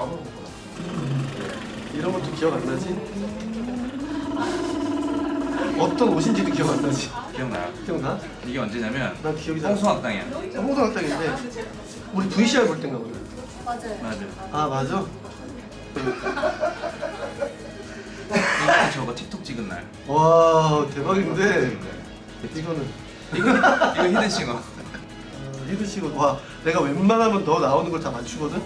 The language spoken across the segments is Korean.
바로 먹어 이런 것도 기억 안 나지? 어떤 옷인지도 기억 안 나지? 기억나요? 기억나? 이게 언제냐면 난 기억이 나. 홍수학당이야 홍성학당인데 우리 VCR 볼 땐가 보네 맞아요. 맞아 아 맞아? 이거 저거 틱톡 찍은 날 와 대박인데 이거는 이거 이거 히든싱어 어, 히든싱어 와 내가 웬만하면 너 나오는 걸 다 맞추거든?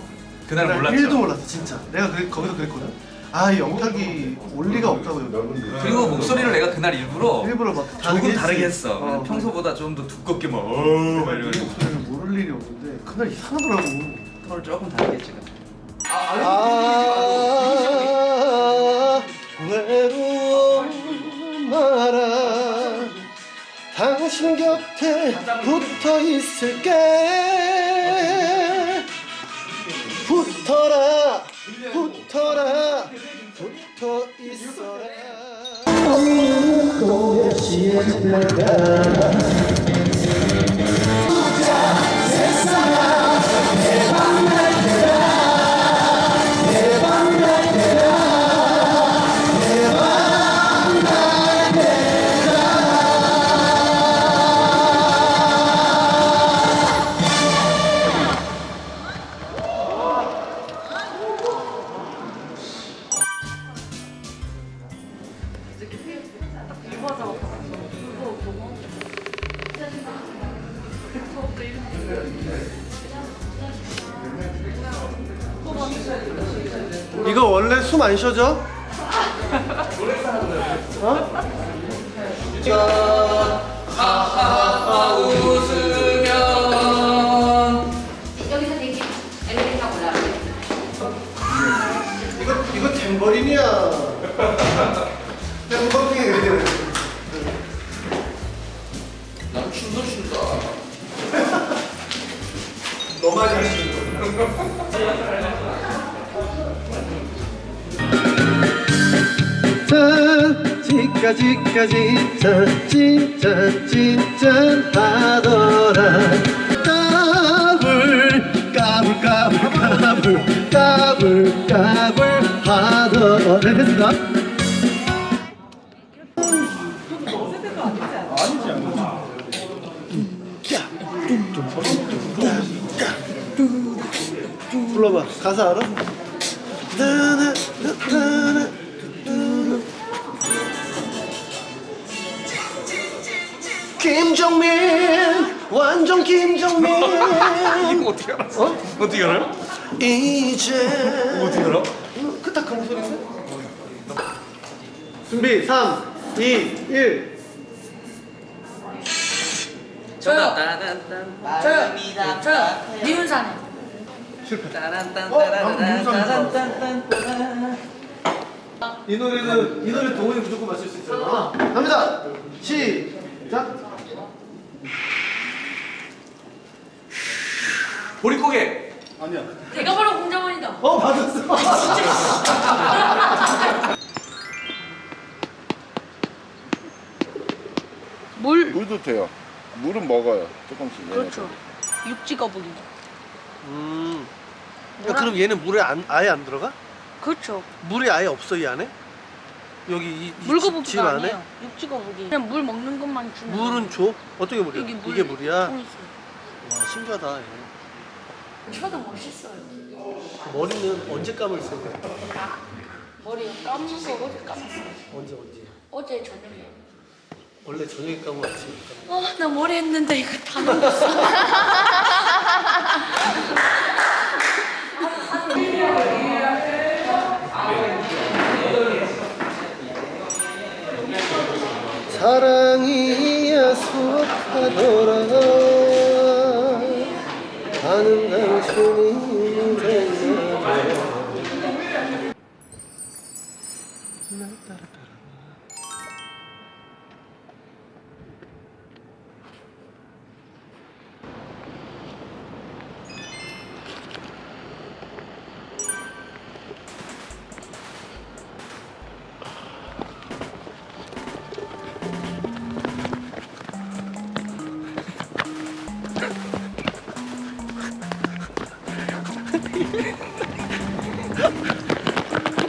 그날 몰랐죠 1도 몰랐어 진짜 내가 그, 거기서 그랬거든 아 이 영탁이 올 리가 없다고 여러분들 그리고 목소리를 내가 그날 일부러 일부러 막 조금 했지. 다르게 했어 어. 평소보다 좀 더 두껍게 막 어우 막이 이러고 목소리를 모를 일이 없는데 그날 이상하더라고 털 조금 다르게 했지 그날. 아 외로워 마라 당신 곁에 붙어 있을게 붙어라. 붙어 있어라 이거 원래 숨 안 쉬어져? 어? 여기서 되게 엘리베이터 올라가요. 이거 이거 탬버린이야. 탬버린. 난 춤도 춘다 너만 하시는 거. 지까지까지 자, 진짜 진짜 하더라. 까불 까불 까불 까불 까불 까불 하더라. 네, 됐습니다. 불러봐 가사 알아? 김정민 완전 김정민 이거 어떻게 알았어? 어? 어떻게 알아요? 이제 어떻게 알아? 그딱 그런 소리인데? 준비 3 2 1 저요 저요. 저요. 미운사네. 이 노래는 이 노래 동훈이 무조건 맞출 수 있어요. 갑니다. 시작. 보릿고개 내가 바로 공자원이다. 어 맞았어. 물 물도 돼요. 물은 먹어요. 조금씩. 얘네들. 그렇죠. 육지 거북이. 음. 야, 그럼 얘는 물에 안, 아예 안 들어가? 그렇죠. 물이 아예 없어 이 안에? 여기 이, 이 물거북이가 안에? 아니에요. 육지 거북이. 그냥 물 먹는 것만 주는. 물은 줘? 어떻게 물이야? 여기 물 이게 물이야? 와 신기하다. 얘. 저도 멋있어요. 머리는 언제 감을 쓰는 거야? 머리 감은 거 어제 감았어요. 언제 언제? 어제 저녁에. 원래 저녁에 감으면 아침에 감아. 어, 나 머리 했는데 이거 다 넘었어. 사랑이 야속하더라 하는 당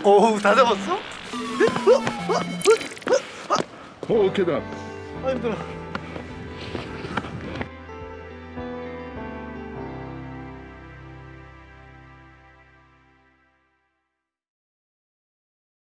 어우 다 잡았어? 오, 계단. 아 힘들어